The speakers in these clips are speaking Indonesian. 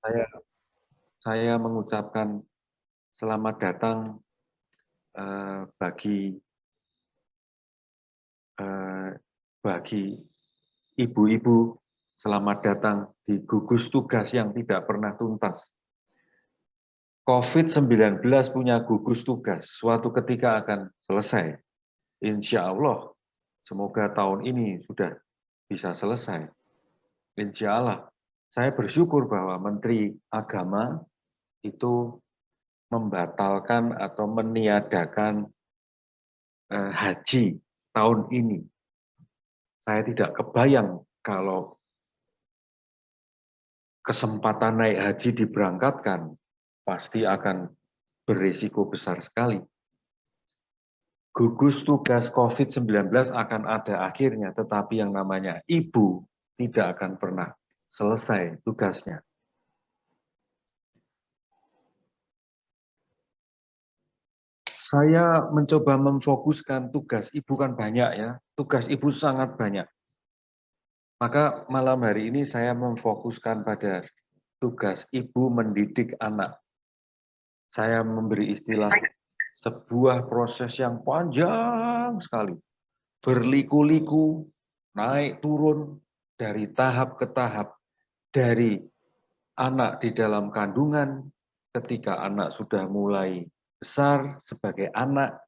Saya saya mengucapkan selamat datang uh, bagi uh, bagi ibu-ibu selamat datang di gugus tugas yang tidak pernah tuntas. COVID-19 punya gugus tugas, suatu ketika akan selesai. Insya Allah, semoga tahun ini sudah bisa selesai. Insya Allah, saya bersyukur bahwa Menteri Agama itu membatalkan atau meniadakan eh, haji tahun ini. Saya tidak kebayang kalau kesempatan naik haji diberangkatkan, pasti akan berisiko besar sekali. Gugus tugas COVID-19 akan ada akhirnya, tetapi yang namanya ibu tidak akan pernah selesai tugasnya. saya mencoba memfokuskan tugas ibu kan banyak ya, tugas ibu sangat banyak. Maka malam hari ini saya memfokuskan pada tugas ibu mendidik anak. Saya memberi istilah sebuah proses yang panjang sekali. Berliku-liku, naik turun, dari tahap ke tahap. Dari anak di dalam kandungan, ketika anak sudah mulai besar, sebagai anak,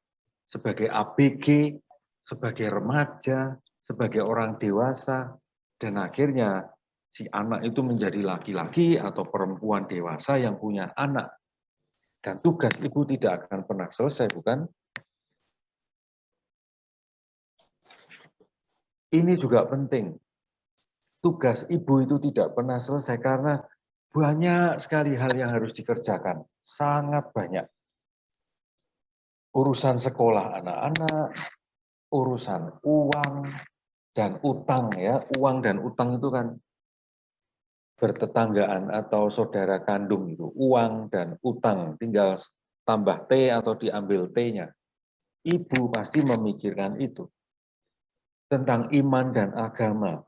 sebagai ABG, sebagai remaja, sebagai orang dewasa, dan akhirnya si anak itu menjadi laki-laki atau perempuan dewasa yang punya anak. Dan tugas ibu tidak akan pernah selesai, bukan? Ini juga penting. Tugas ibu itu tidak pernah selesai karena banyak sekali hal yang harus dikerjakan. Sangat banyak urusan sekolah anak-anak, urusan uang dan utang ya, uang dan utang itu kan bertetanggaan atau saudara kandung itu, uang dan utang, tinggal tambah T atau diambil T-nya. Ibu pasti memikirkan itu. Tentang iman dan agama,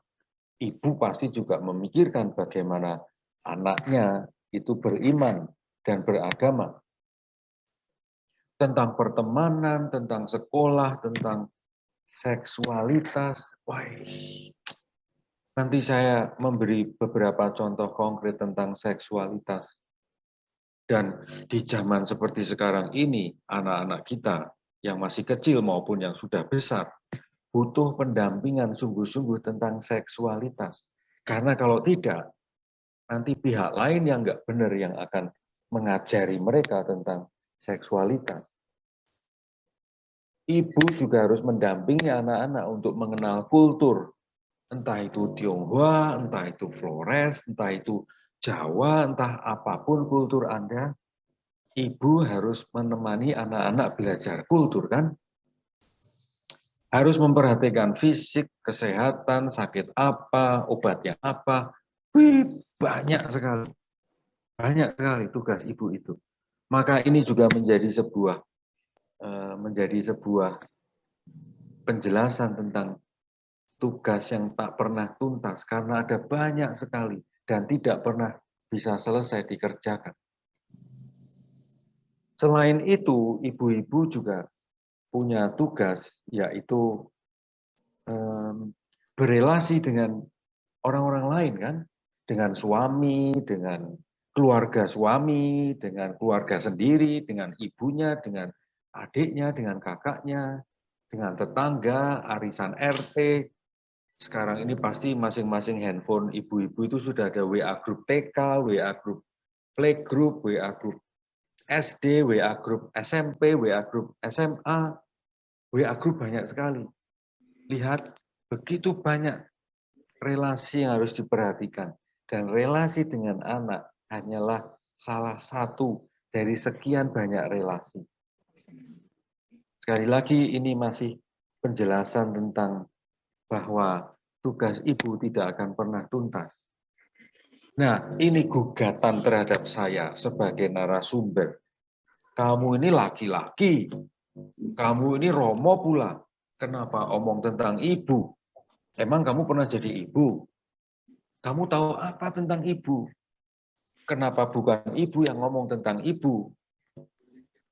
ibu pasti juga memikirkan bagaimana anaknya itu beriman dan beragama tentang pertemanan, tentang sekolah, tentang seksualitas. Wah, nanti saya memberi beberapa contoh konkret tentang seksualitas. Dan di zaman seperti sekarang ini, anak-anak kita yang masih kecil maupun yang sudah besar, butuh pendampingan sungguh-sungguh tentang seksualitas. Karena kalau tidak, nanti pihak lain yang nggak benar yang akan mengajari mereka tentang seksualitas. Ibu juga harus mendampingi anak-anak untuk mengenal kultur. Entah itu Tionghoa, entah itu Flores, entah itu Jawa, entah apa pun kultur Anda. Ibu harus menemani anak-anak belajar kultur kan? Harus memperhatikan fisik, kesehatan, sakit apa, obatnya apa. Wih, banyak sekali. Banyak sekali tugas ibu itu. Maka ini juga menjadi sebuah eh, menjadi sebuah penjelasan tentang tugas yang tak pernah tuntas karena ada banyak sekali dan tidak pernah bisa selesai dikerjakan. Selain itu, ibu-ibu juga punya tugas yaitu um, berelasi dengan orang-orang lain kan, dengan suami, dengan keluarga suami, dengan keluarga sendiri, dengan ibunya, dengan adiknya, dengan kakaknya, dengan tetangga, arisan RT. Sekarang ini pasti masing-masing handphone ibu-ibu itu sudah ada WA grup TK, WA grup playgroup, WA grup SD, WA grup SMP, WA grup SMA, WA grup banyak sekali. Lihat, begitu banyak relasi yang harus diperhatikan. Dan relasi dengan anak hanyalah salah satu dari sekian banyak relasi. Sekali lagi ini masih penjelasan tentang bahwa tugas ibu tidak akan pernah tuntas. Nah, ini gugatan terhadap saya sebagai narasumber. Kamu ini laki-laki, kamu ini romo pula. Kenapa omong tentang ibu? Emang kamu pernah jadi ibu? Kamu tahu apa tentang ibu? kenapa bukan ibu yang ngomong tentang ibu?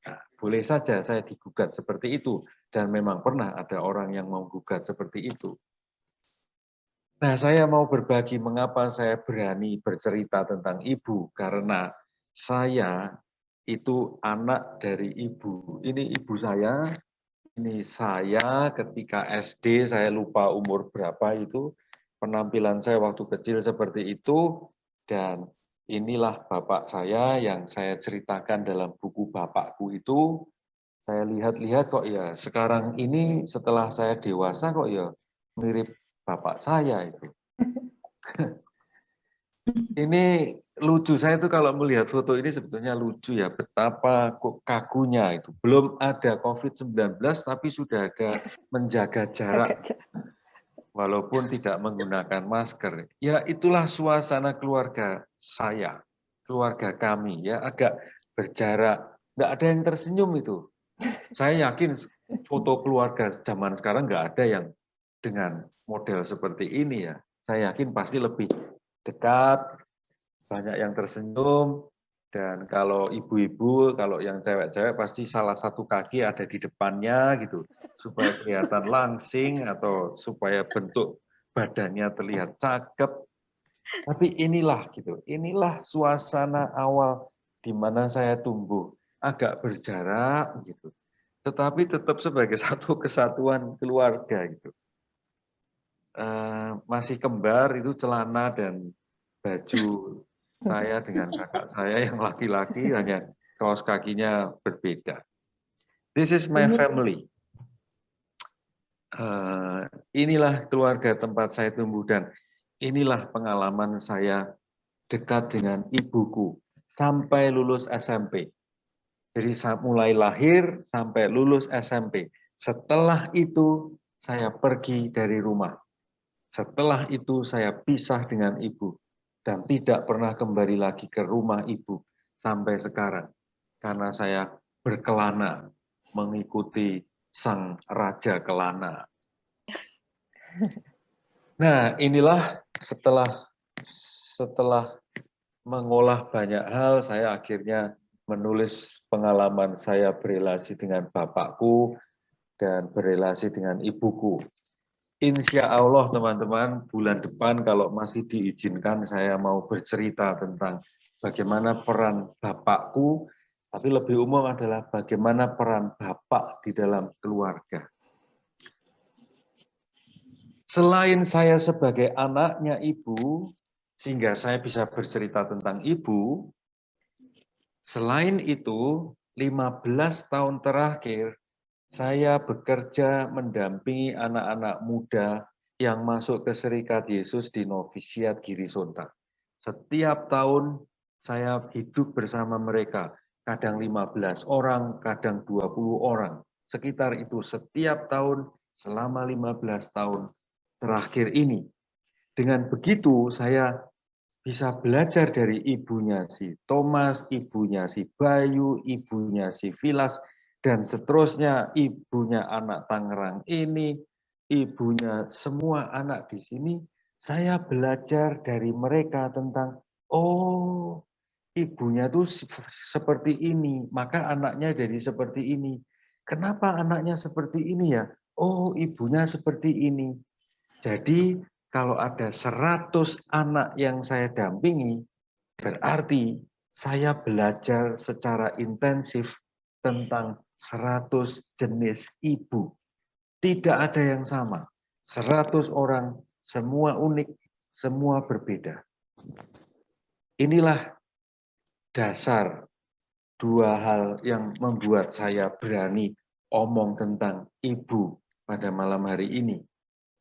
Nah, boleh saja saya digugat seperti itu. Dan memang pernah ada orang yang mau gugat seperti itu. Nah, saya mau berbagi mengapa saya berani bercerita tentang ibu. Karena saya itu anak dari ibu. Ini ibu saya, ini saya ketika SD, saya lupa umur berapa itu, penampilan saya waktu kecil seperti itu, dan inilah bapak saya yang saya ceritakan dalam buku bapakku itu, saya lihat-lihat kok ya, sekarang ini setelah saya dewasa kok ya mirip bapak saya itu. ini lucu saya tuh kalau melihat foto ini sebetulnya lucu ya betapa kok kagunya itu. Belum ada COVID-19 tapi sudah ada menjaga jarak. walaupun tidak menggunakan masker. Ya itulah suasana keluarga saya keluarga kami ya agak berjarak. Nggak ada yang tersenyum itu. Saya yakin foto keluarga zaman sekarang nggak ada yang dengan model seperti ini ya saya yakin pasti lebih dekat, banyak yang tersenyum, dan kalau ibu-ibu, kalau yang cewek-cewek pasti salah satu kaki ada di depannya gitu, supaya kelihatan langsing atau supaya bentuk badannya terlihat cakep. Tapi inilah gitu, inilah suasana awal di mana saya tumbuh, agak berjarak gitu. Tetapi tetap sebagai satu kesatuan keluarga gitu. Uh, masih kembar itu celana dan baju saya dengan kakak saya yang laki-laki hanya kaos kakinya berbeda. This is my family. Uh, inilah keluarga tempat saya tumbuh dan inilah pengalaman saya dekat dengan ibuku sampai lulus SMP. Jadi mulai lahir sampai lulus SMP. Setelah itu saya pergi dari rumah. Setelah itu saya pisah dengan ibu dan tidak pernah kembali lagi ke rumah ibu sampai sekarang karena saya berkelana mengikuti sang raja kelana. Nah, inilah setelah setelah mengolah banyak hal, saya akhirnya menulis pengalaman saya berelasi dengan bapakku dan berelasi dengan ibuku. Insya Allah teman-teman bulan depan kalau masih diizinkan saya mau bercerita tentang bagaimana peran bapakku, tapi lebih umum adalah bagaimana peran bapak di dalam keluarga. Selain saya sebagai anaknya ibu, sehingga saya bisa bercerita tentang ibu, selain itu 15 tahun terakhir saya bekerja mendampingi anak-anak muda yang masuk ke Serikat Yesus di Novisiat Giri Sontak. Setiap tahun saya hidup bersama mereka, kadang 15 orang, kadang 20 orang. Sekitar itu setiap tahun selama 15 tahun terakhir ini. Dengan begitu saya bisa belajar dari ibunya si Thomas, ibunya si Bayu, ibunya si Vilas, dan seterusnya ibunya anak Tangerang ini, ibunya semua anak di sini, saya belajar dari mereka tentang, oh ibunya tuh seperti ini, maka anaknya jadi seperti ini. Kenapa anaknya seperti ini ya? Oh ibunya seperti ini. Jadi kalau ada 100 anak yang saya dampingi, berarti saya belajar secara intensif tentang 100 jenis ibu. Tidak ada yang sama. 100 orang, semua unik, semua berbeda. Inilah dasar dua hal yang membuat saya berani omong tentang ibu pada malam hari ini.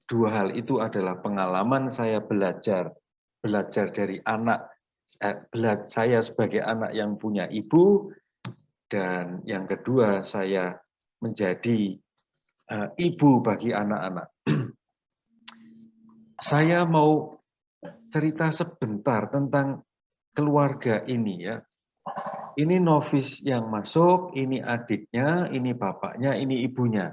Dua hal itu adalah pengalaman saya belajar, belajar dari anak, eh, saya sebagai anak yang punya ibu, dan yang kedua, saya menjadi uh, ibu bagi anak-anak. saya mau cerita sebentar tentang keluarga ini ya. Ini novis yang masuk, ini adiknya, ini bapaknya, ini ibunya.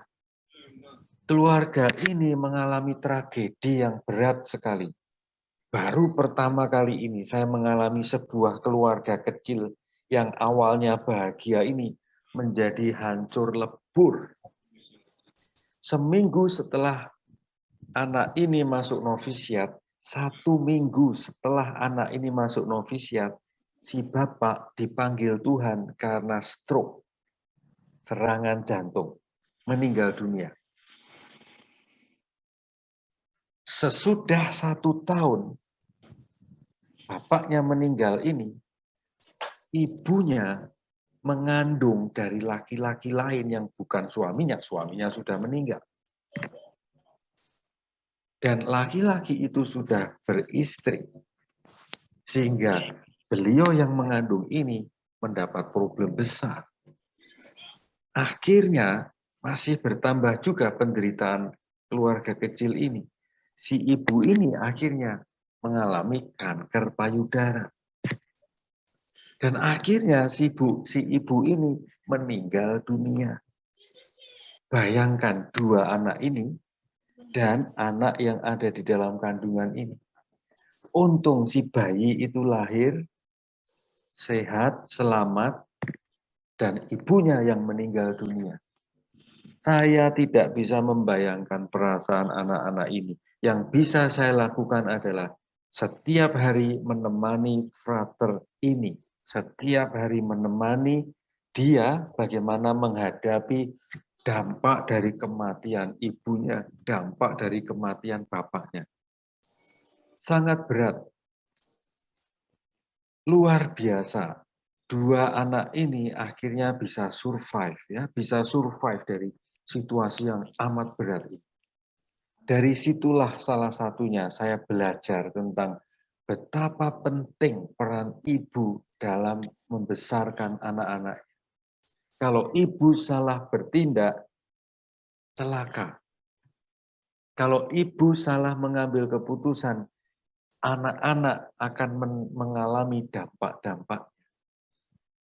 Keluarga ini mengalami tragedi yang berat sekali. baru pertama kali ini saya mengalami sebuah keluarga kecil yang awalnya bahagia ini menjadi hancur lebur. Seminggu setelah anak ini masuk novisiat, satu minggu setelah anak ini masuk novisiat, si bapak dipanggil Tuhan karena stroke, serangan jantung, meninggal dunia. Sesudah satu tahun, bapaknya meninggal ini, ibunya mengandung dari laki-laki lain yang bukan suaminya, suaminya sudah meninggal. Dan laki-laki itu sudah beristri, sehingga beliau yang mengandung ini mendapat problem besar. Akhirnya masih bertambah juga penderitaan keluarga kecil ini si ibu ini akhirnya mengalami kanker payudara. Dan akhirnya si ibu, si ibu ini meninggal dunia. Bayangkan dua anak ini dan anak yang ada di dalam kandungan ini. Untung si bayi itu lahir sehat, selamat, dan ibunya yang meninggal dunia. Saya tidak bisa membayangkan perasaan anak-anak ini yang bisa saya lakukan adalah setiap hari menemani frater ini, setiap hari menemani dia bagaimana menghadapi dampak dari kematian ibunya, dampak dari kematian bapaknya. Sangat berat. Luar biasa. Dua anak ini akhirnya bisa survive ya, bisa survive dari situasi yang amat berat ini. Dari situlah salah satunya saya belajar tentang betapa penting peran ibu dalam membesarkan anak-anak. Kalau ibu salah bertindak, celaka. Kalau ibu salah mengambil keputusan, anak-anak akan mengalami dampak-dampak.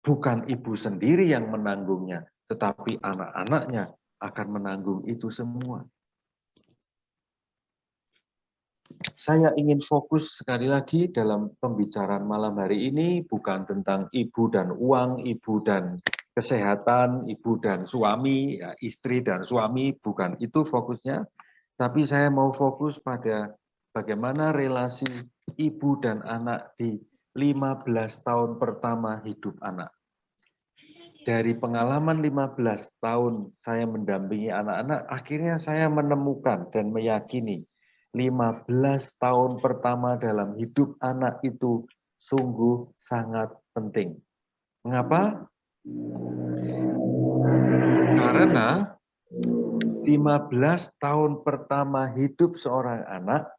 Bukan ibu sendiri yang menanggungnya, tetapi anak-anaknya akan menanggung itu semua. Saya ingin fokus sekali lagi dalam pembicaraan malam hari ini bukan tentang ibu dan uang, ibu dan kesehatan, ibu dan suami, ya, istri dan suami, bukan itu fokusnya. Tapi saya mau fokus pada bagaimana relasi ibu dan anak di 15 tahun pertama hidup anak. Dari pengalaman 15 tahun saya mendampingi anak-anak, akhirnya saya menemukan dan meyakini 15 tahun pertama dalam hidup anak itu sungguh sangat penting. Mengapa? Karena 15 tahun pertama hidup seorang anak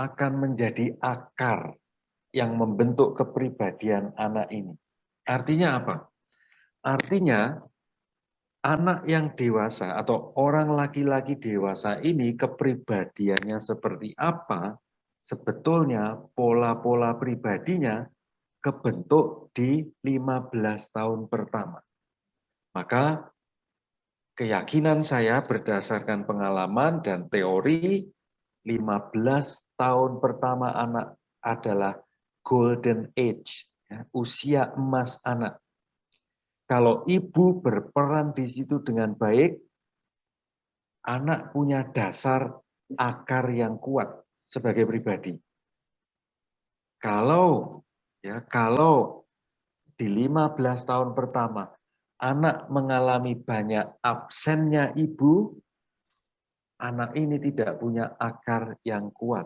akan menjadi akar yang membentuk kepribadian anak ini. Artinya apa? Artinya anak yang dewasa atau orang laki-laki dewasa ini kepribadiannya seperti apa, sebetulnya pola-pola pribadinya kebentuk di 15 tahun pertama. Maka keyakinan saya berdasarkan pengalaman dan teori 15 tahun pertama anak adalah golden age, ya, usia emas anak. Kalau ibu berperan di situ dengan baik, anak punya dasar akar yang kuat sebagai pribadi. Kalau ya kalau di 15 tahun pertama anak mengalami banyak absennya ibu, anak ini tidak punya akar yang kuat.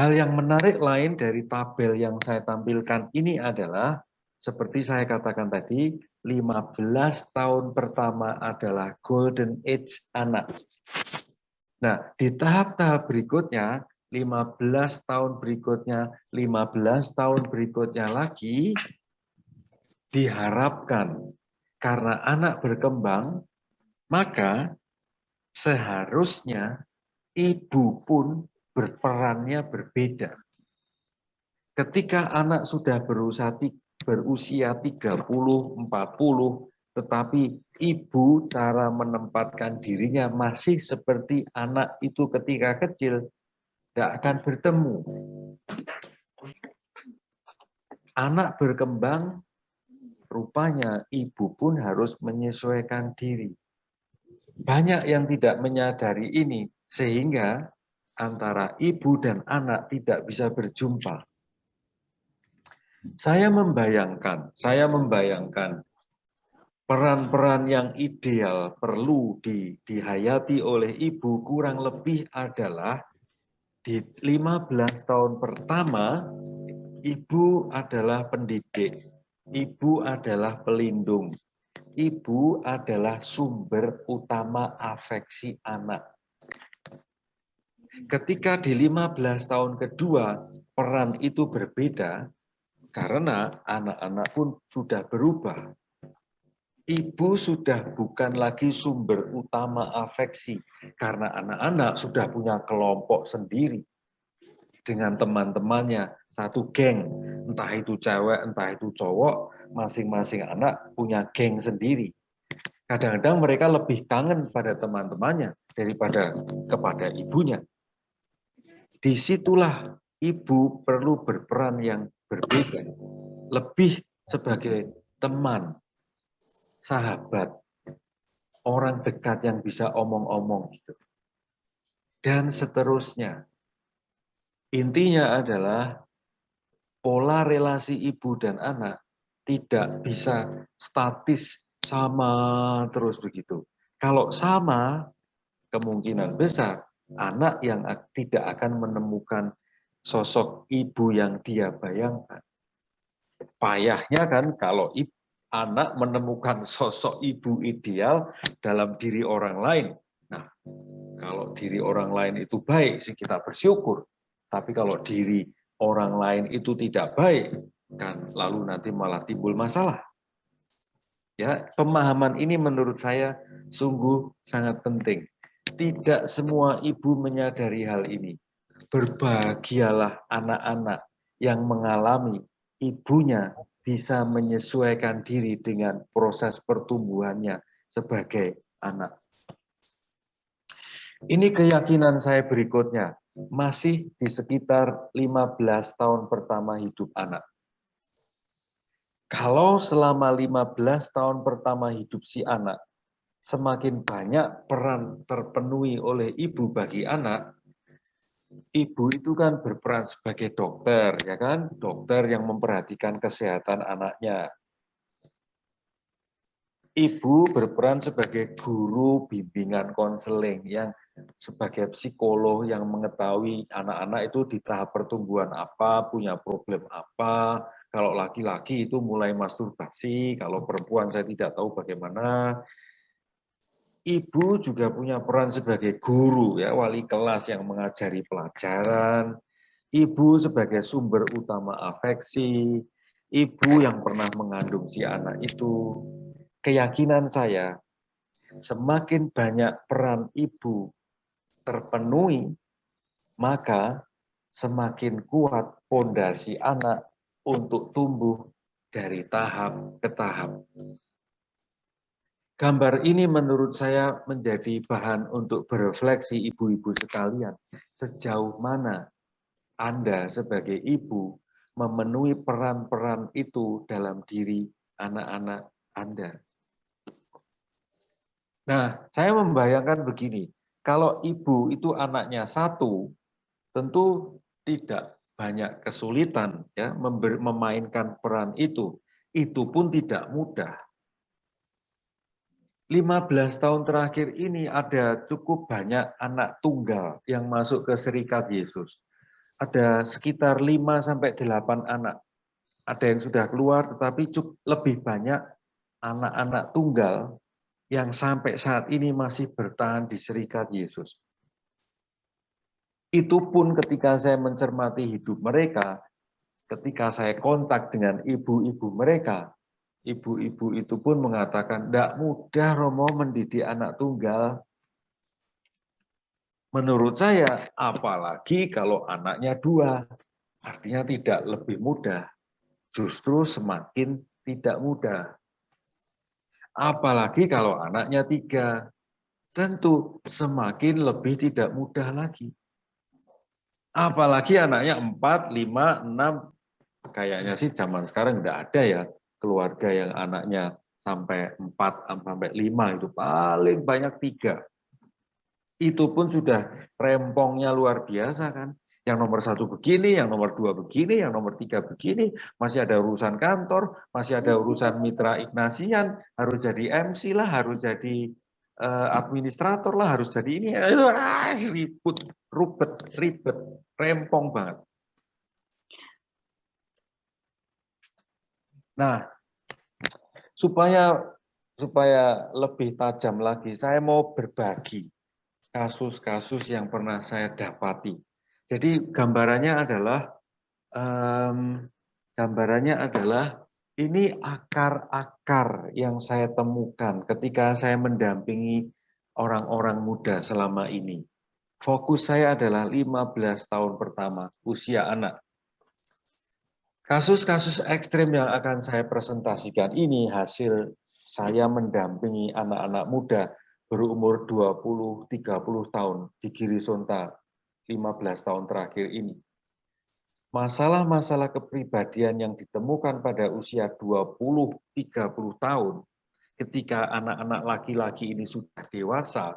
Hal yang menarik lain dari tabel yang saya tampilkan ini adalah seperti saya katakan tadi, 15 tahun pertama adalah golden age anak. Nah, di tahap-tahap berikutnya, 15 tahun berikutnya, 15 tahun berikutnya lagi, diharapkan karena anak berkembang, maka seharusnya ibu pun berperannya berbeda. Ketika anak sudah berusaha berusia 30, 40, tetapi ibu cara menempatkan dirinya masih seperti anak itu ketika kecil, tidak akan bertemu. Anak berkembang, rupanya ibu pun harus menyesuaikan diri. Banyak yang tidak menyadari ini, sehingga antara ibu dan anak tidak bisa berjumpa. Saya membayangkan, saya membayangkan peran-peran yang ideal perlu di, dihayati oleh ibu kurang lebih adalah di 15 tahun pertama Ibu adalah pendidik, ibu adalah pelindung, ibu adalah sumber utama afeksi anak. Ketika di 15 tahun kedua, peran itu berbeda, karena anak-anak pun sudah berubah. Ibu sudah bukan lagi sumber utama afeksi, karena anak-anak sudah punya kelompok sendiri dengan teman-temannya, satu geng, entah itu cewek, entah itu cowok, masing-masing anak punya geng sendiri. Kadang-kadang mereka lebih kangen pada teman-temannya daripada kepada ibunya. Di situlah ibu perlu berperan yang berbeda, lebih sebagai teman, sahabat, orang dekat yang bisa omong-omong gitu. Dan seterusnya. Intinya adalah pola relasi ibu dan anak tidak bisa statis sama terus begitu. Kalau sama, kemungkinan besar anak yang tidak akan menemukan sosok ibu yang dia bayangkan. Payahnya kan kalau ibu, anak menemukan sosok ibu ideal dalam diri orang lain. Nah, kalau diri orang lain itu baik, sih kita bersyukur. Tapi kalau diri orang lain itu tidak baik, kan lalu nanti malah timbul masalah. Ya, pemahaman ini menurut saya sungguh sangat penting. Tidak semua ibu menyadari hal ini. Berbahagialah anak-anak yang mengalami ibunya bisa menyesuaikan diri dengan proses pertumbuhannya sebagai anak. Ini keyakinan saya berikutnya masih di sekitar 15 tahun pertama hidup anak. Kalau selama 15 tahun pertama hidup si anak, semakin banyak peran terpenuhi oleh ibu bagi anak, ibu itu kan berperan sebagai dokter, ya kan? Dokter yang memperhatikan kesehatan anaknya. Ibu berperan sebagai guru bimbingan konseling yang sebagai psikolog yang mengetahui anak-anak itu di tahap pertumbuhan apa, punya problem apa. Kalau laki-laki itu mulai masturbasi, kalau perempuan saya tidak tahu bagaimana. Ibu juga punya peran sebagai guru, ya wali kelas yang mengajari pelajaran. Ibu sebagai sumber utama afeksi. Ibu yang pernah mengandung si anak itu. Keyakinan saya, semakin banyak peran ibu terpenuhi, maka semakin kuat fondasi anak untuk tumbuh dari tahap ke tahap. Gambar ini menurut saya menjadi bahan untuk berefleksi ibu-ibu sekalian. Sejauh mana Anda sebagai ibu memenuhi peran-peran itu dalam diri anak-anak Anda. Nah, saya membayangkan begini, kalau ibu itu anaknya satu, tentu tidak banyak kesulitan ya memainkan peran itu. Itu pun tidak mudah. 15 tahun terakhir ini ada cukup banyak anak tunggal yang masuk ke Serikat Yesus. Ada sekitar 5 sampai 8 anak. Ada yang sudah keluar tetapi cukup lebih banyak anak-anak tunggal yang sampai saat ini masih bertahan di serikat Yesus. Itu pun ketika saya mencermati hidup mereka, ketika saya kontak dengan ibu-ibu mereka, ibu-ibu itu pun mengatakan, tidak mudah Romo mendidik anak tunggal. Menurut saya, apalagi kalau anaknya dua, artinya tidak lebih mudah, justru semakin tidak mudah. Apalagi kalau anaknya tiga, tentu semakin lebih tidak mudah lagi. Apalagi anaknya 4, 5, 6. Kayaknya sih zaman sekarang tidak ada ya keluarga yang anaknya sampai 4 sampai 5 itu paling banyak tiga. Itu pun sudah rempongnya luar biasa kan. Yang nomor satu begini, yang nomor dua begini, yang nomor tiga begini, masih ada urusan kantor, masih ada urusan mitra Ignasian, harus jadi MC lah, harus jadi uh, administrator lah, harus jadi ini, ribut, rubet, ribet, rempong banget. Nah, supaya supaya lebih tajam lagi, saya mau berbagi kasus-kasus yang pernah saya dapati. Jadi gambarannya adalah um, gambarannya adalah ini akar-akar yang saya temukan ketika saya mendampingi orang-orang muda selama ini. Fokus saya adalah 15 tahun pertama usia anak. Kasus-kasus ekstrim yang akan saya presentasikan ini hasil saya mendampingi anak-anak muda berumur 20-30 tahun di Girisonta 15 tahun terakhir ini. Masalah-masalah kepribadian yang ditemukan pada usia 20-30 tahun ketika anak-anak laki-laki ini sudah dewasa,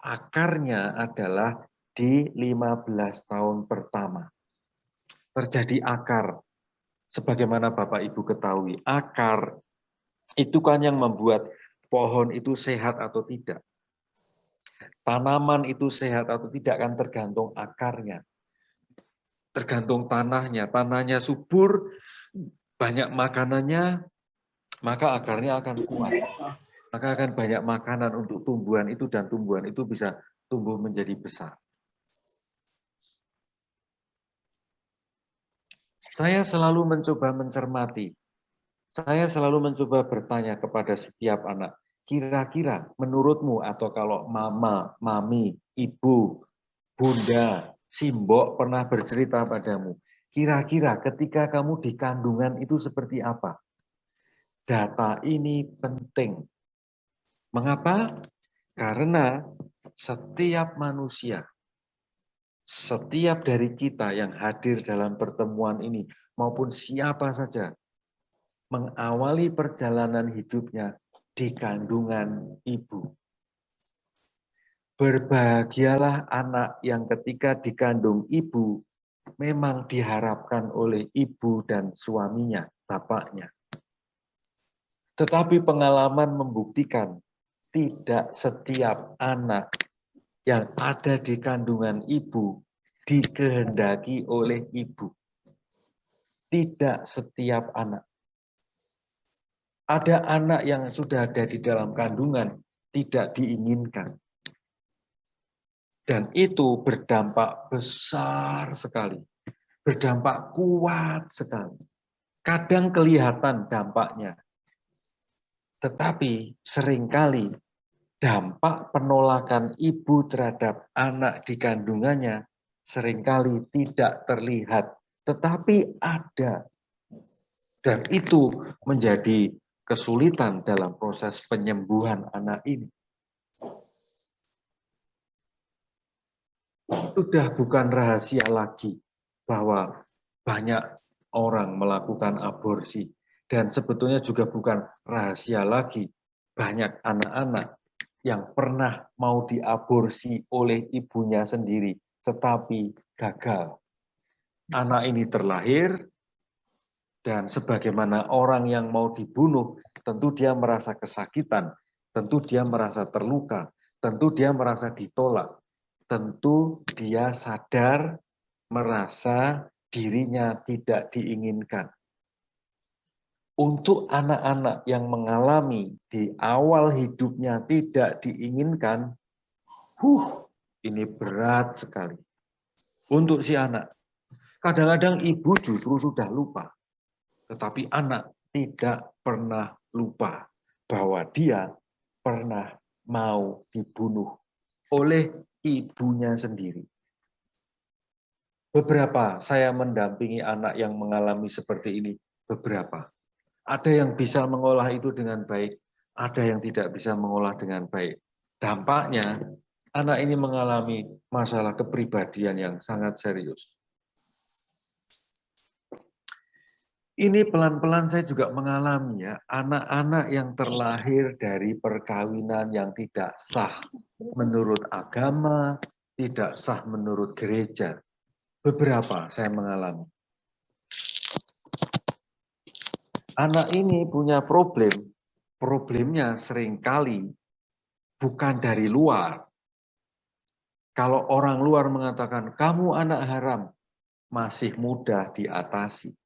akarnya adalah di 15 tahun pertama. Terjadi akar sebagaimana Bapak Ibu ketahui, akar itu kan yang membuat pohon itu sehat atau tidak. Tanaman itu sehat atau tidak kan tergantung akarnya. Tergantung tanahnya. Tanahnya subur, banyak makanannya, maka akarnya akan kuat. Maka akan banyak makanan untuk tumbuhan itu dan tumbuhan itu bisa tumbuh menjadi besar. Saya selalu mencoba mencermati. Saya selalu mencoba bertanya kepada setiap anak, kira-kira menurutmu atau kalau mama, mami, ibu, bunda, simbok pernah bercerita padamu, kira-kira ketika kamu di kandungan itu seperti apa? Data ini penting. Mengapa? Karena setiap manusia setiap dari kita yang hadir dalam pertemuan ini, maupun siapa saja, mengawali perjalanan hidupnya di kandungan ibu. Berbahagialah anak yang ketika dikandung ibu, memang diharapkan oleh ibu dan suaminya, bapaknya. Tetapi pengalaman membuktikan tidak setiap anak yang ada di kandungan ibu dikehendaki oleh ibu. Tidak setiap anak. Ada anak yang sudah ada di dalam kandungan tidak diinginkan. Dan itu berdampak besar sekali. Berdampak kuat sekali. Kadang kelihatan dampaknya. Tetapi sering kali dampak penolakan ibu terhadap anak di kandungannya sering kali tidak terlihat, tetapi ada. Dan itu menjadi kesulitan dalam proses penyembuhan anak ini. Sudah bukan rahasia lagi bahwa banyak orang melakukan aborsi. Dan sebetulnya juga bukan rahasia lagi banyak anak-anak yang pernah mau diaborsi oleh ibunya sendiri, tetapi gagal. Anak ini terlahir, dan sebagaimana orang yang mau dibunuh, tentu dia merasa kesakitan, tentu dia merasa terluka, tentu dia merasa ditolak, tentu dia sadar merasa dirinya tidak diinginkan untuk anak-anak yang mengalami di awal hidupnya tidak diinginkan, huh, ini berat sekali. Untuk si anak, kadang-kadang ibu justru sudah lupa, tetapi anak tidak pernah lupa bahwa dia pernah mau dibunuh oleh ibunya sendiri. Beberapa saya mendampingi anak yang mengalami seperti ini, beberapa ada yang bisa mengolah itu dengan baik, ada yang tidak bisa mengolah dengan baik. Dampaknya anak ini mengalami masalah kepribadian yang sangat serius. Ini pelan-pelan saya juga mengalami ya, anak-anak yang terlahir dari perkawinan yang tidak sah menurut agama, tidak sah menurut gereja. Beberapa saya mengalami. Anak ini punya problem, problemnya sering kali bukan dari luar. Kalau orang luar mengatakan, kamu anak haram, masih mudah diatasi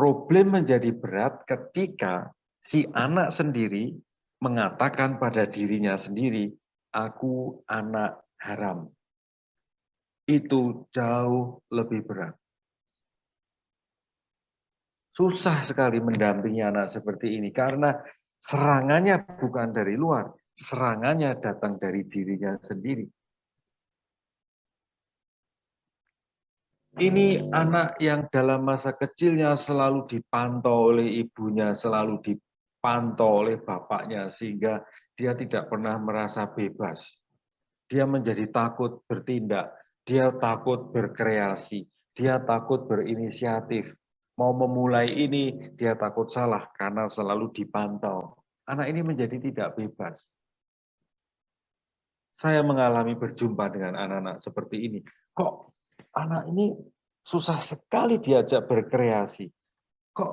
Problem menjadi berat ketika si anak sendiri mengatakan pada dirinya sendiri, aku anak haram. Itu jauh lebih berat. Susah sekali mendampingi anak seperti ini karena serangannya bukan dari luar, serangannya datang dari dirinya sendiri. Ini anak yang dalam masa kecilnya selalu dipantau oleh ibunya, selalu dipantau oleh bapaknya, sehingga dia tidak pernah merasa bebas. Dia menjadi takut bertindak, dia takut berkreasi, dia takut berinisiatif. Mau memulai ini, dia takut salah karena selalu dipantau. Anak ini menjadi tidak bebas. Saya mengalami berjumpa dengan anak-anak seperti ini. Kok anak ini susah sekali diajak berkreasi. Kok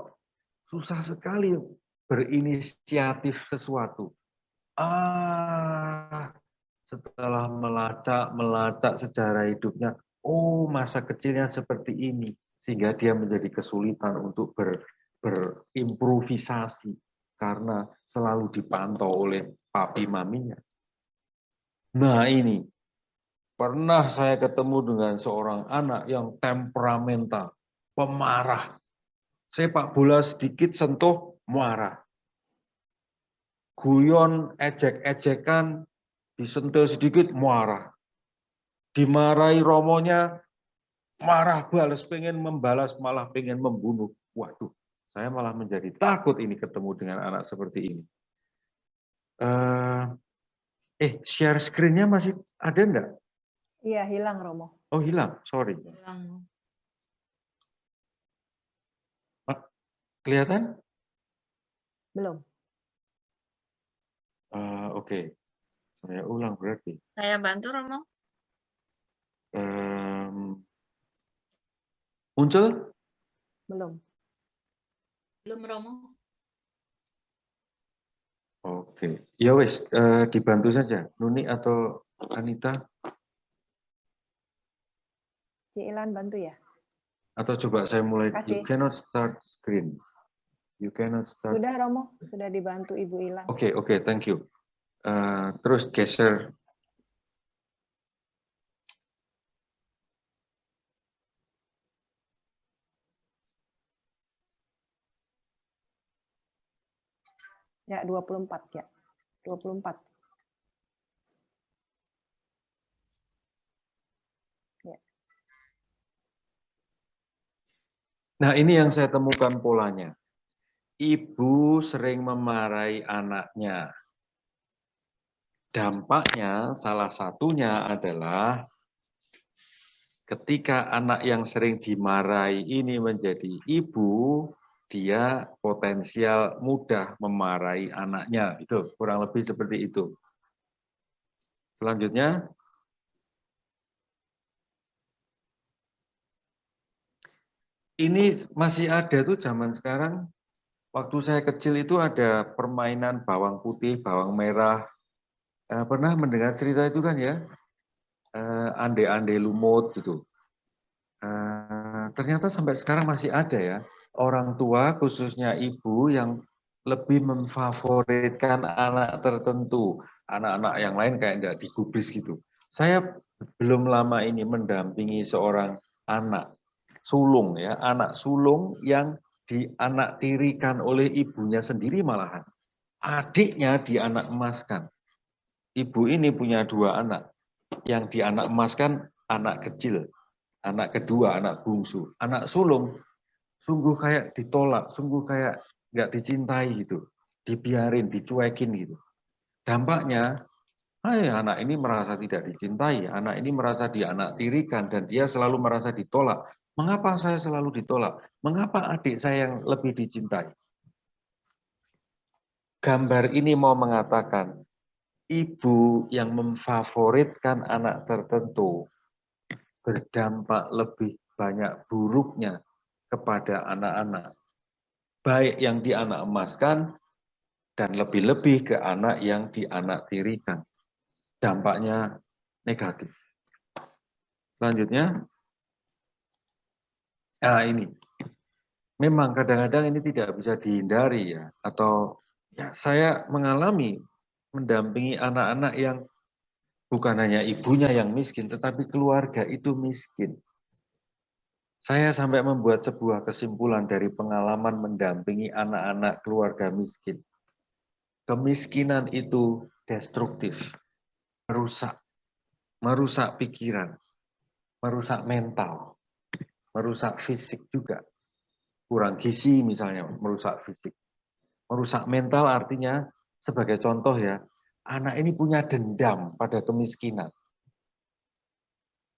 susah sekali berinisiatif sesuatu. Ah, setelah melacak, melacak sejarah hidupnya, oh masa kecilnya seperti ini. Sehingga dia menjadi kesulitan untuk ber, berimprovisasi karena selalu dipantau oleh papi maminya. Nah ini, Pernah saya ketemu dengan seorang anak yang temperamental, pemarah. Sepak bola sedikit sentuh, marah. Guyon, ejek-ejekan, disentuh sedikit, marah. Dimarahi romonya, marah balas, pengen membalas, malah pengen membunuh. Waduh, saya malah menjadi takut ini ketemu dengan anak seperti ini. Uh, eh, share screen-nya masih ada enggak? Iya, hilang Romo. Oh, hilang. Sorry. Hilang. Kelihatan? Belum. Uh, Oke. Okay. Saya ulang berarti. Saya bantu Romo. Um, muncul? Belum. Belum Romo. Oke. Okay. Ya wes, uh, dibantu saja. Nuni atau Anita? Ilan bantu ya? Atau coba saya mulai, Kasih. you cannot start screen. You cannot start. Sudah Romo, sudah dibantu Ibu Ilan. Oke, okay, oke, okay, thank you. Uh, terus geser. Ya, 24 ya. 24. Nah, ini yang saya temukan polanya. Ibu sering memarahi anaknya. Dampaknya salah satunya adalah ketika anak yang sering dimarahi ini menjadi ibu, dia potensial mudah memarahi anaknya. Itu kurang lebih seperti itu. Selanjutnya, ini masih ada tuh zaman sekarang. Waktu saya kecil itu ada permainan bawang putih, bawang merah. Eh, pernah mendengar cerita itu kan ya? Eh, ande-ande lumut gitu. Eh, ternyata sampai sekarang masih ada ya. Orang tua khususnya ibu yang lebih memfavoritkan anak tertentu. Anak-anak yang lain kayak nggak digubris gitu. Saya belum lama ini mendampingi seorang anak sulung ya, anak sulung yang dianaktirikan oleh ibunya sendiri malahan. Adiknya dianak emaskan. Ibu ini punya dua anak. Yang dianak emaskan anak kecil, anak kedua, anak bungsu. Anak sulung sungguh kayak ditolak, sungguh kayak nggak dicintai gitu. Dibiarin, dicuekin gitu. Dampaknya Hai, anak ini merasa tidak dicintai, anak ini merasa dianaktirikan, dan dia selalu merasa ditolak. Mengapa saya selalu ditolak? Mengapa adik saya yang lebih dicintai? Gambar ini mau mengatakan, ibu yang memfavoritkan anak tertentu berdampak lebih banyak buruknya kepada anak-anak. Baik yang dianak emaskan dan lebih-lebih ke anak yang dianaktirikan dampaknya negatif. Selanjutnya, nah ini, memang kadang-kadang ini tidak bisa dihindari ya, atau ya saya mengalami mendampingi anak-anak yang bukan hanya ibunya yang miskin, tetapi keluarga itu miskin. Saya sampai membuat sebuah kesimpulan dari pengalaman mendampingi anak-anak keluarga miskin. Kemiskinan itu destruktif merusak, merusak pikiran, merusak mental, merusak fisik juga. Kurang gizi misalnya, merusak fisik. Merusak mental artinya, sebagai contoh ya, anak ini punya dendam pada kemiskinan.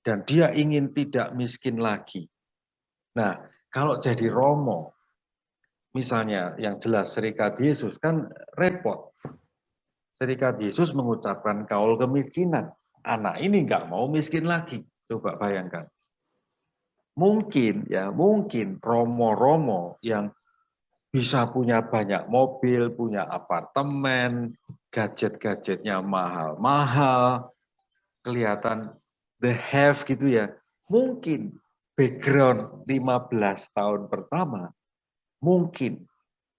Dan dia ingin tidak miskin lagi. Nah, kalau jadi romo, misalnya yang jelas serikat Yesus kan repot Serikat Yesus mengucapkan kaul kemiskinan. Anak ini nggak mau miskin lagi. Coba bayangkan. Mungkin ya, mungkin romo-romo yang bisa punya banyak mobil, punya apartemen, gadget-gadgetnya mahal-mahal, kelihatan the have gitu ya. Mungkin background 15 tahun pertama mungkin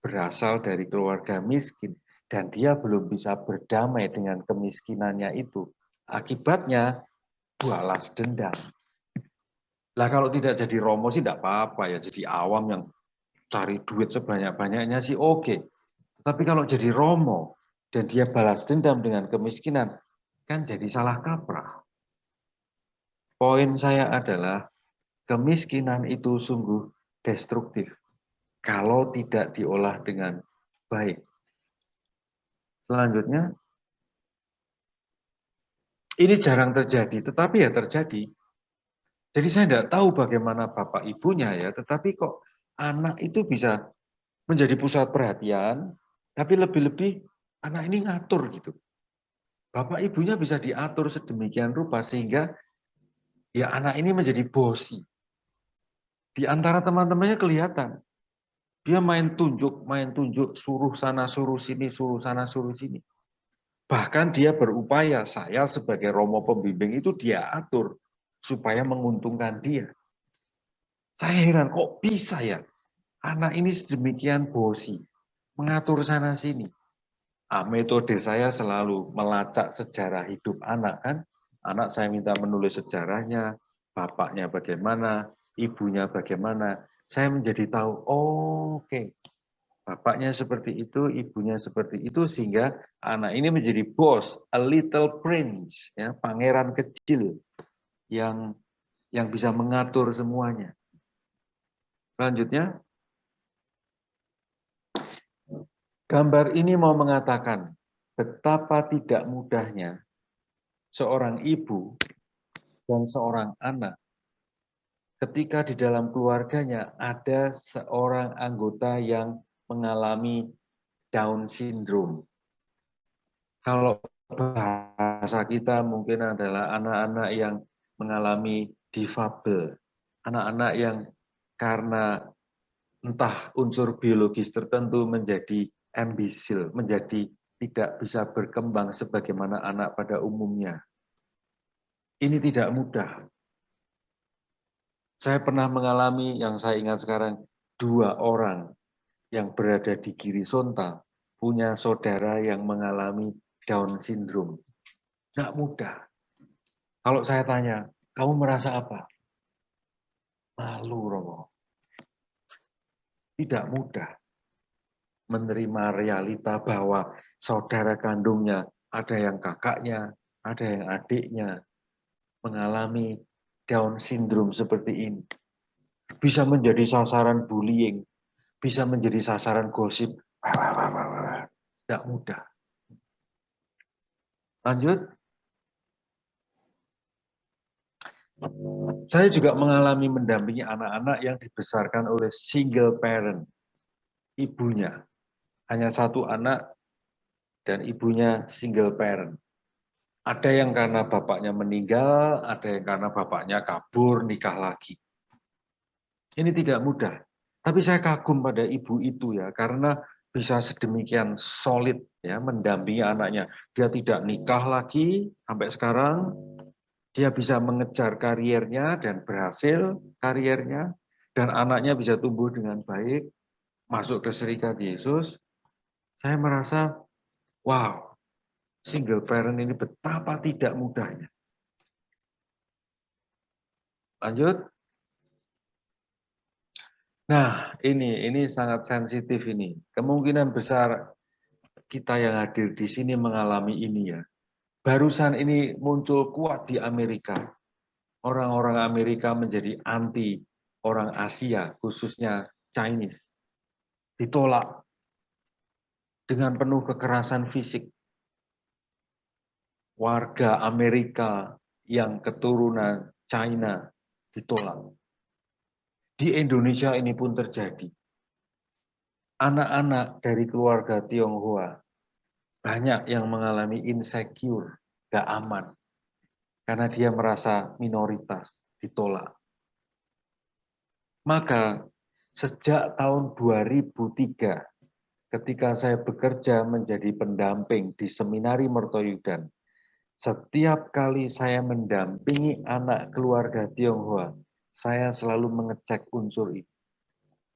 berasal dari keluarga miskin dan dia belum bisa berdamai dengan kemiskinannya itu. Akibatnya balas dendam. Lah kalau tidak jadi romo sih tidak apa-apa ya, jadi awam yang cari duit sebanyak-banyaknya sih oke. Tapi kalau jadi romo dan dia balas dendam dengan kemiskinan, kan jadi salah kaprah. Poin saya adalah kemiskinan itu sungguh destruktif kalau tidak diolah dengan baik. Selanjutnya, ini jarang terjadi, tetapi ya terjadi. Jadi saya tidak tahu bagaimana bapak ibunya ya, tetapi kok anak itu bisa menjadi pusat perhatian, tapi lebih-lebih anak ini ngatur gitu. Bapak ibunya bisa diatur sedemikian rupa sehingga ya anak ini menjadi bosi. Di antara teman-temannya kelihatan dia main tunjuk, main tunjuk, suruh sana, suruh sini, suruh sana, suruh sini. Bahkan dia berupaya, saya sebagai romo pembimbing itu dia atur supaya menguntungkan dia. Saya heran, kok bisa ya? Anak ini sedemikian bosi, mengatur sana sini. Ah, metode saya selalu melacak sejarah hidup anak kan. Anak saya minta menulis sejarahnya, bapaknya bagaimana, ibunya bagaimana saya menjadi tahu, oh, oke, okay. bapaknya seperti itu, ibunya seperti itu, sehingga anak ini menjadi bos, a little prince, ya, pangeran kecil yang yang bisa mengatur semuanya. Selanjutnya, gambar ini mau mengatakan betapa tidak mudahnya seorang ibu dan seorang anak ketika di dalam keluarganya ada seorang anggota yang mengalami Down syndrome. Kalau bahasa kita mungkin adalah anak-anak yang mengalami difabel, anak-anak yang karena entah unsur biologis tertentu menjadi ambisil, menjadi tidak bisa berkembang sebagaimana anak pada umumnya. Ini tidak mudah. Saya pernah mengalami yang saya ingat sekarang, dua orang yang berada di kiri sonta punya saudara yang mengalami Down syndrome. Tidak mudah. Kalau saya tanya, kamu merasa apa? Malu, Romo. Tidak mudah menerima realita bahwa saudara kandungnya, ada yang kakaknya, ada yang adiknya, mengalami Down syndrome seperti ini. Bisa menjadi sasaran bullying, bisa menjadi sasaran gosip. Tidak mudah. Lanjut. Saya juga mengalami mendampingi anak-anak yang dibesarkan oleh single parent, ibunya. Hanya satu anak dan ibunya single parent. Ada yang karena bapaknya meninggal, ada yang karena bapaknya kabur, nikah lagi. Ini tidak mudah. Tapi saya kagum pada ibu itu ya, karena bisa sedemikian solid ya mendampingi anaknya. Dia tidak nikah lagi sampai sekarang, dia bisa mengejar kariernya dan berhasil kariernya, dan anaknya bisa tumbuh dengan baik, masuk ke serikat Yesus. Saya merasa, wow, single parent ini betapa tidak mudahnya. Lanjut. Nah, ini ini sangat sensitif ini. Kemungkinan besar kita yang hadir di sini mengalami ini ya. Barusan ini muncul kuat di Amerika. Orang-orang Amerika menjadi anti orang Asia, khususnya Chinese. Ditolak dengan penuh kekerasan fisik warga Amerika yang keturunan China ditolak. Di Indonesia ini pun terjadi. Anak-anak dari keluarga Tionghoa banyak yang mengalami insecure, gak aman. Karena dia merasa minoritas, ditolak. Maka sejak tahun 2003, ketika saya bekerja menjadi pendamping di Seminari Mertoyudan, setiap kali saya mendampingi anak keluarga Tionghoa, saya selalu mengecek unsur ini.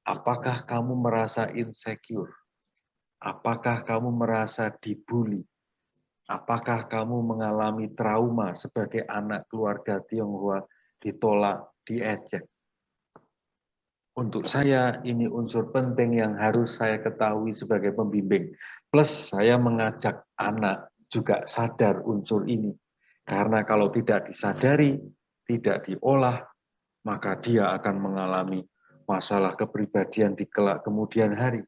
Apakah kamu merasa insecure? Apakah kamu merasa dibully? Apakah kamu mengalami trauma sebagai anak keluarga Tionghoa ditolak, diejek? Untuk saya, ini unsur penting yang harus saya ketahui sebagai pembimbing. Plus, saya mengajak anak juga sadar unsur ini. Karena kalau tidak disadari, tidak diolah, maka dia akan mengalami masalah kepribadian di kelak kemudian hari.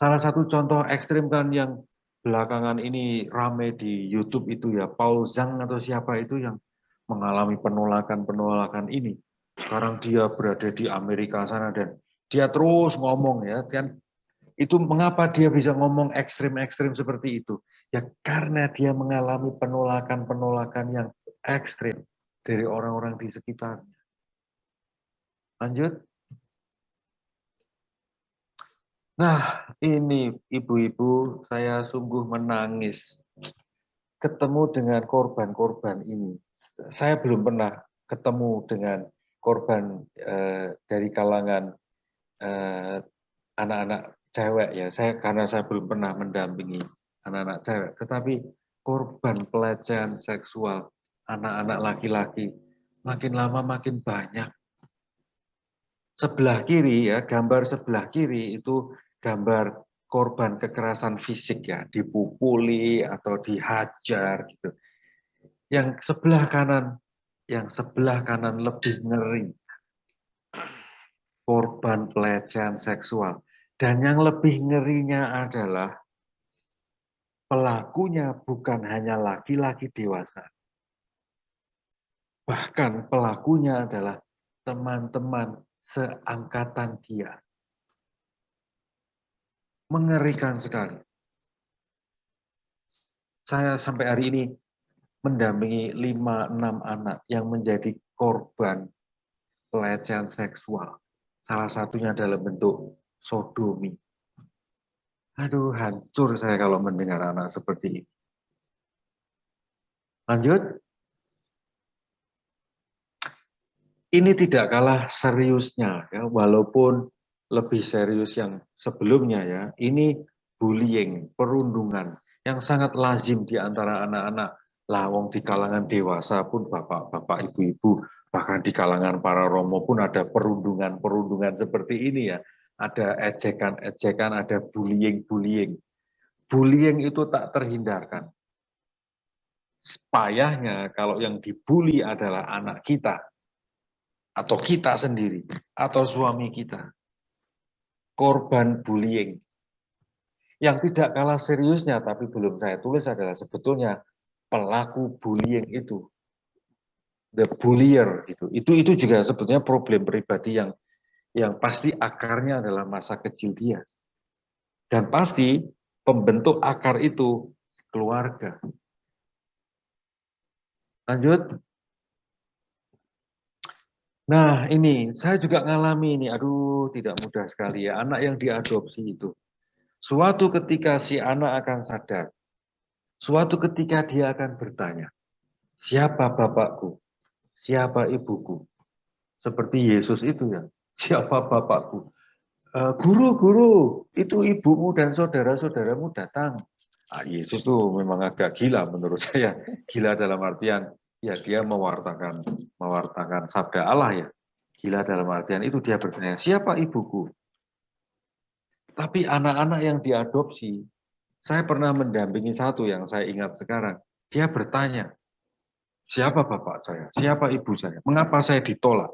Salah satu contoh ekstrim kan yang belakangan ini rame di YouTube itu ya, Paul Zhang atau siapa itu yang mengalami penolakan-penolakan ini. Sekarang dia berada di Amerika sana dan dia terus ngomong ya, kan itu mengapa dia bisa ngomong ekstrim-ekstrim seperti itu? Ya karena dia mengalami penolakan-penolakan yang ekstrim dari orang-orang di sekitarnya. Lanjut. Nah, ini ibu-ibu, saya sungguh menangis ketemu dengan korban-korban ini. Saya belum pernah ketemu dengan korban eh, dari kalangan eh, anak-anak cewek ya, saya karena saya belum pernah mendampingi anak-anak cewek, tetapi korban pelecehan seksual anak-anak laki-laki makin lama makin banyak. Sebelah kiri ya, gambar sebelah kiri itu gambar korban kekerasan fisik ya, dipukuli atau dihajar gitu. Yang sebelah kanan, yang sebelah kanan lebih ngeri. Korban pelecehan seksual dan yang lebih ngerinya adalah pelakunya bukan hanya laki-laki dewasa. Bahkan pelakunya adalah teman-teman seangkatan dia. Mengerikan sekali. Saya sampai hari ini mendampingi 5-6 anak yang menjadi korban pelecehan seksual. Salah satunya dalam bentuk sodomi. Aduh, hancur saya kalau mendengar anak seperti ini. Lanjut. Ini tidak kalah seriusnya, ya, walaupun lebih serius yang sebelumnya ya. Ini bullying, perundungan yang sangat lazim di antara anak-anak lawong di kalangan dewasa pun bapak-bapak, ibu-ibu, bahkan di kalangan para romo pun ada perundungan-perundungan seperti ini ya ada ejekan-ejekan, ada bullying-bullying. Bullying itu tak terhindarkan. Payahnya kalau yang dibully adalah anak kita, atau kita sendiri, atau suami kita. Korban bullying. Yang tidak kalah seriusnya, tapi belum saya tulis adalah sebetulnya pelaku bullying itu the bullier gitu. Itu itu juga sebetulnya problem pribadi yang yang pasti akarnya adalah masa kecil dia. Dan pasti pembentuk akar itu keluarga. Lanjut. Nah, ini saya juga ngalami ini. Aduh, tidak mudah sekali ya. Anak yang diadopsi itu. Suatu ketika si anak akan sadar. Suatu ketika dia akan bertanya, siapa bapakku? Siapa ibuku? Seperti Yesus itu ya. Siapa bapakku? Eh, guru, guru, itu ibumu dan saudara-saudaramu datang. Ah, Yesus itu memang agak gila menurut saya. Gila dalam artian ya dia mewartakan mewartakan sabda Allah ya. Gila dalam artian itu dia bertanya, siapa ibuku? Tapi anak-anak yang diadopsi, saya pernah mendampingi satu yang saya ingat sekarang. Dia bertanya, siapa bapak saya? Siapa ibu saya? Mengapa saya ditolak?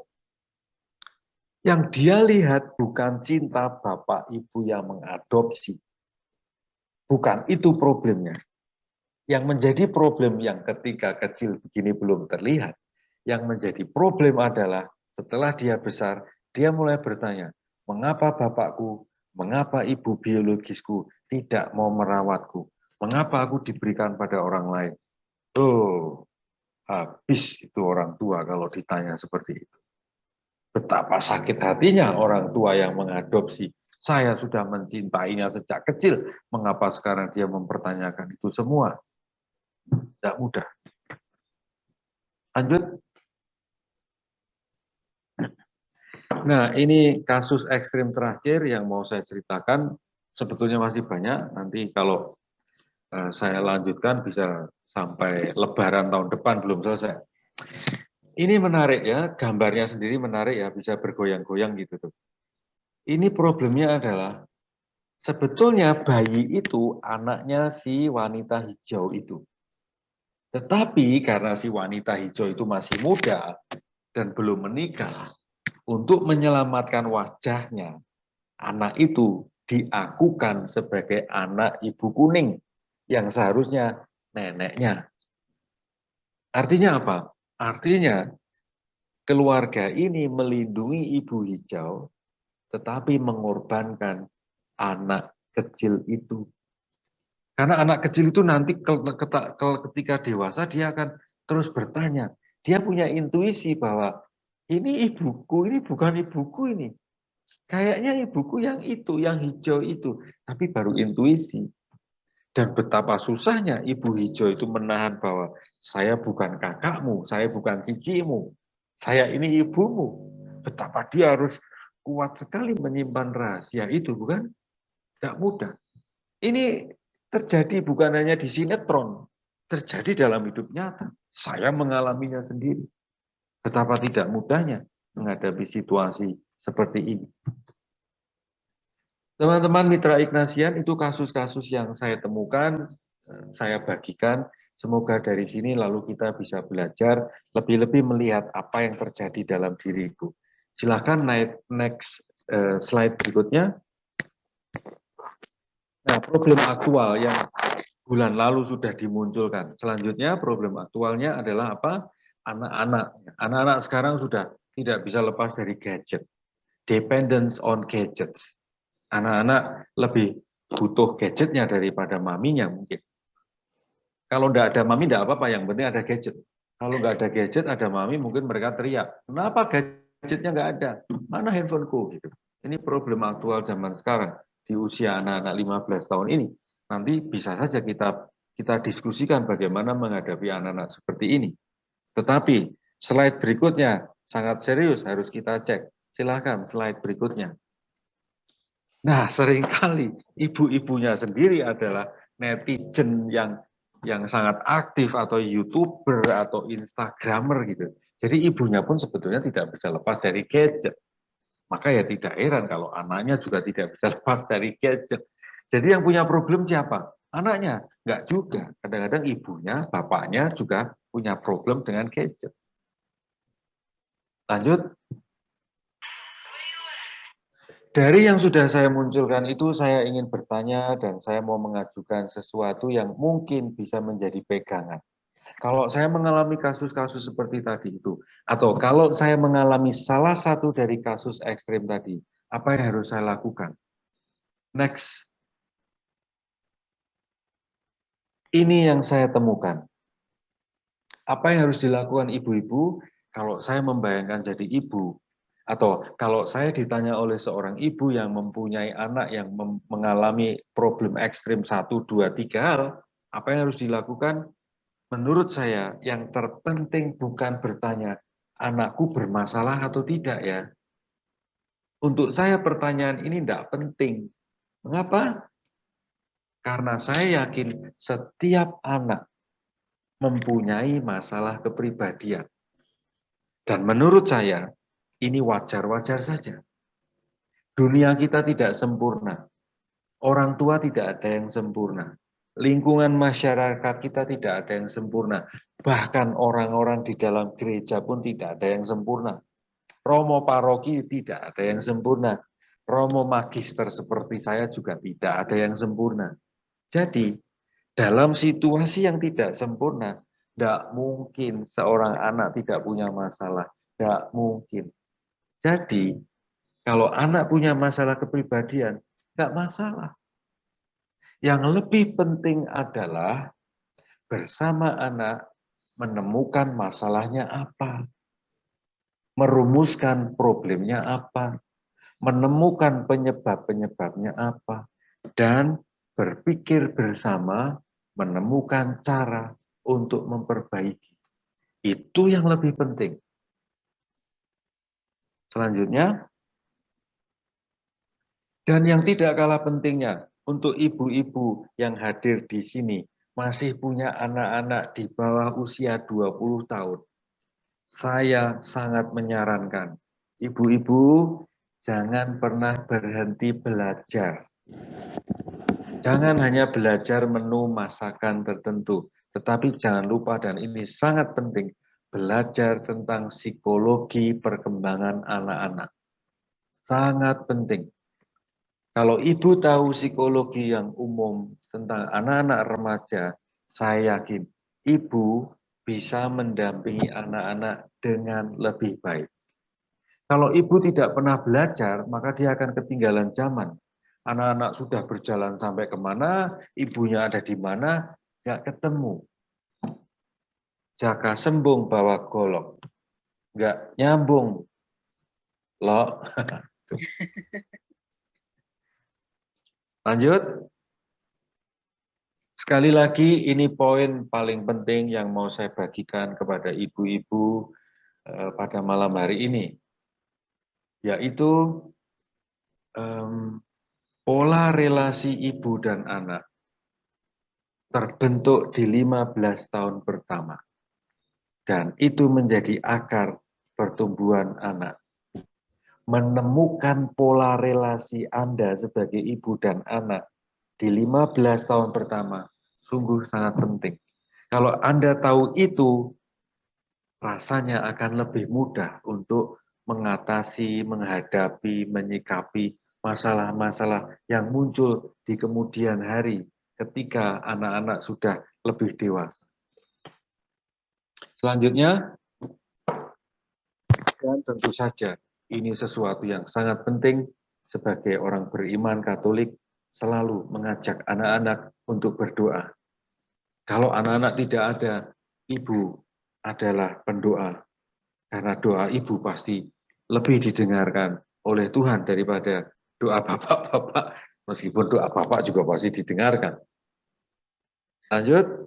Yang dia lihat bukan cinta bapak ibu yang mengadopsi. Bukan itu problemnya. Yang menjadi problem yang ketika kecil begini belum terlihat, yang menjadi problem adalah setelah dia besar, dia mulai bertanya, mengapa bapakku, mengapa ibu biologisku tidak mau merawatku, mengapa aku diberikan pada orang lain. Oh, habis itu orang tua kalau ditanya seperti itu. Betapa sakit hatinya orang tua yang mengadopsi. Saya sudah mencintainya sejak kecil, mengapa sekarang dia mempertanyakan itu semua? Tidak mudah. Lanjut. Nah, ini kasus ekstrim terakhir yang mau saya ceritakan. Sebetulnya masih banyak. Nanti kalau uh, saya lanjutkan bisa sampai lebaran tahun depan belum selesai. Ini menarik ya, gambarnya sendiri menarik ya, bisa bergoyang-goyang gitu tuh. Ini problemnya adalah sebetulnya bayi itu anaknya si wanita hijau itu. Tetapi karena si wanita hijau itu masih muda dan belum menikah, untuk menyelamatkan wajahnya, anak itu diakukan sebagai anak ibu kuning yang seharusnya neneknya. Artinya apa? Artinya keluarga ini melindungi ibu hijau, tetapi mengorbankan anak kecil itu. Karena anak kecil itu nanti ketika dewasa dia akan terus bertanya. Dia punya intuisi bahwa ini ibuku, ini bukan ibuku ini. Kayaknya ibuku yang itu, yang hijau itu. Tapi baru intuisi. Dan betapa susahnya ibu hijau itu menahan bahwa saya bukan kakakmu, saya bukan cicimu, saya ini ibumu. Betapa dia harus kuat sekali menyimpan rahasia itu, bukan? Tidak mudah. Ini terjadi bukan hanya di sinetron, terjadi dalam hidup nyata. Saya mengalaminya sendiri. Betapa tidak mudahnya menghadapi situasi seperti ini. Teman-teman mitra Ignasian, itu kasus-kasus yang saya temukan, eh, saya bagikan. Semoga dari sini lalu kita bisa belajar, lebih-lebih melihat apa yang terjadi dalam diriku. Silahkan naik next eh, slide berikutnya. Nah, problem aktual yang bulan lalu sudah dimunculkan. Selanjutnya problem aktualnya adalah apa? Anak-anak. Anak-anak sekarang sudah tidak bisa lepas dari gadget. Dependence on gadgets. Anak-anak lebih butuh gadgetnya daripada maminya mungkin. Kalau tidak ada mami tidak apa-apa, yang penting ada gadget. Kalau nggak ada gadget, ada mami, mungkin mereka teriak, kenapa gadgetnya nggak ada? Mana handphoneku? Gitu. Ini problem aktual zaman sekarang di usia anak-anak 15 tahun ini, nanti bisa saja kita kita diskusikan bagaimana menghadapi anak-anak seperti ini. Tetapi slide berikutnya sangat serius harus kita cek. Silahkan slide berikutnya. Nah, sering kali ibu-ibunya sendiri adalah netizen yang yang sangat aktif atau youtuber atau instagramer gitu. Jadi ibunya pun sebetulnya tidak bisa lepas dari gadget. Maka ya tidak heran kalau anaknya juga tidak bisa lepas dari gadget. Jadi yang punya problem siapa? Anaknya. Enggak juga. Kadang-kadang ibunya, bapaknya juga punya problem dengan gadget. Lanjut. Dari yang sudah saya munculkan itu, saya ingin bertanya dan saya mau mengajukan sesuatu yang mungkin bisa menjadi pegangan. Kalau saya mengalami kasus-kasus seperti tadi itu, atau kalau saya mengalami salah satu dari kasus ekstrim tadi, apa yang harus saya lakukan? Next. Ini yang saya temukan. Apa yang harus dilakukan ibu-ibu kalau saya membayangkan jadi ibu? Atau kalau saya ditanya oleh seorang ibu yang mempunyai anak yang mengalami problem ekstrim satu, dua, tiga hal, apa yang harus dilakukan? menurut saya yang terpenting bukan bertanya anakku bermasalah atau tidak ya. Untuk saya pertanyaan ini tidak penting. Mengapa? Karena saya yakin setiap anak mempunyai masalah kepribadian. Dan menurut saya ini wajar-wajar saja. Dunia kita tidak sempurna. Orang tua tidak ada yang sempurna lingkungan masyarakat kita tidak ada yang sempurna. Bahkan orang-orang di dalam gereja pun tidak ada yang sempurna. Romo paroki tidak ada yang sempurna. Romo magister seperti saya juga tidak ada yang sempurna. Jadi, dalam situasi yang tidak sempurna, tidak mungkin seorang anak tidak punya masalah. Tidak mungkin. Jadi, kalau anak punya masalah kepribadian, tidak masalah yang lebih penting adalah bersama anak menemukan masalahnya apa, merumuskan problemnya apa, menemukan penyebab-penyebabnya apa, dan berpikir bersama menemukan cara untuk memperbaiki. Itu yang lebih penting. Selanjutnya, dan yang tidak kalah pentingnya, untuk ibu-ibu yang hadir di sini masih punya anak-anak di bawah usia 20 tahun. Saya sangat menyarankan ibu-ibu jangan pernah berhenti belajar. Jangan hanya belajar menu masakan tertentu, tetapi jangan lupa dan ini sangat penting, belajar tentang psikologi perkembangan anak-anak. Sangat penting. Kalau ibu tahu psikologi yang umum tentang anak-anak remaja, saya yakin ibu bisa mendampingi anak-anak dengan lebih baik. Kalau ibu tidak pernah belajar, maka dia akan ketinggalan zaman. Anak-anak sudah berjalan sampai ke mana, ibunya ada di mana, nggak ketemu. Jaka sembung bawa golok, nggak nyambung. Loh. Lanjut. Sekali lagi ini poin paling penting yang mau saya bagikan kepada ibu-ibu eh, pada malam hari ini. Yaitu um, pola relasi ibu dan anak terbentuk di 15 tahun pertama. Dan itu menjadi akar pertumbuhan anak menemukan pola relasi Anda sebagai ibu dan anak di 15 tahun pertama sungguh sangat penting. Kalau Anda tahu itu, rasanya akan lebih mudah untuk mengatasi, menghadapi, menyikapi masalah-masalah yang muncul di kemudian hari ketika anak-anak sudah lebih dewasa. Selanjutnya, dan tentu saja ini sesuatu yang sangat penting sebagai orang beriman Katolik selalu mengajak anak-anak untuk berdoa. Kalau anak-anak tidak ada, ibu adalah pendoa. Karena doa ibu pasti lebih didengarkan oleh Tuhan daripada doa bapak-bapak. Meskipun doa bapak juga pasti didengarkan. Lanjut.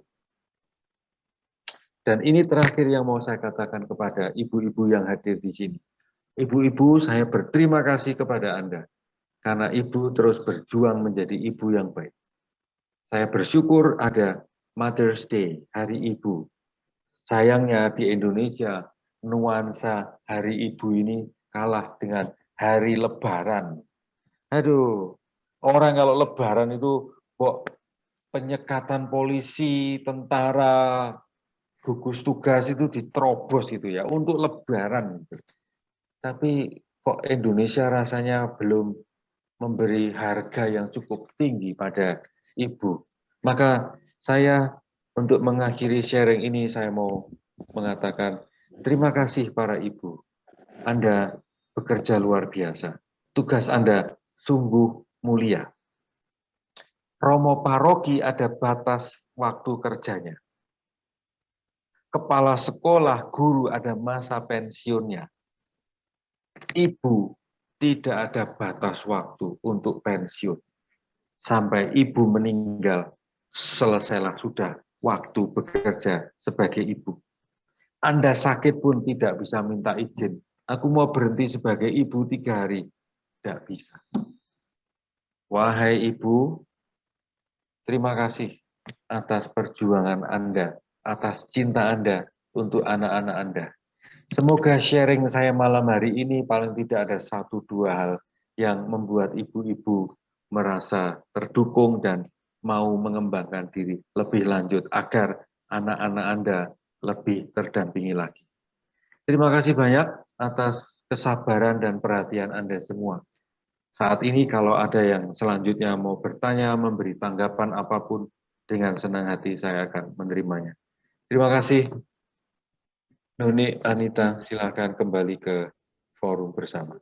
Dan ini terakhir yang mau saya katakan kepada ibu-ibu yang hadir di sini. Ibu-ibu, saya berterima kasih kepada Anda karena ibu terus berjuang menjadi ibu yang baik. Saya bersyukur ada Mother's Day, Hari Ibu. Sayangnya di Indonesia, nuansa Hari Ibu ini kalah dengan Hari Lebaran. Aduh, orang kalau Lebaran itu kok penyekatan polisi, tentara, gugus tugas itu diterobos itu ya untuk Lebaran. Gitu tapi kok Indonesia rasanya belum memberi harga yang cukup tinggi pada ibu. Maka saya untuk mengakhiri sharing ini saya mau mengatakan terima kasih para ibu. Anda bekerja luar biasa. Tugas Anda sungguh mulia. Romo paroki ada batas waktu kerjanya. Kepala sekolah, guru ada masa pensiunnya. Ibu tidak ada batas waktu untuk pensiun. Sampai ibu meninggal, selesailah sudah waktu bekerja sebagai ibu. Anda sakit pun tidak bisa minta izin. Aku mau berhenti sebagai ibu tiga hari. Tidak bisa. Wahai ibu, terima kasih atas perjuangan Anda, atas cinta Anda untuk anak-anak Anda. Semoga sharing saya malam hari ini paling tidak ada satu dua hal yang membuat ibu-ibu merasa terdukung dan mau mengembangkan diri lebih lanjut agar anak-anak Anda lebih terdampingi lagi. Terima kasih banyak atas kesabaran dan perhatian Anda semua. Saat ini kalau ada yang selanjutnya mau bertanya, memberi tanggapan apa pun, dengan senang hati saya akan menerimanya. Terima kasih. Noni Anita, silakan kembali ke forum bersama.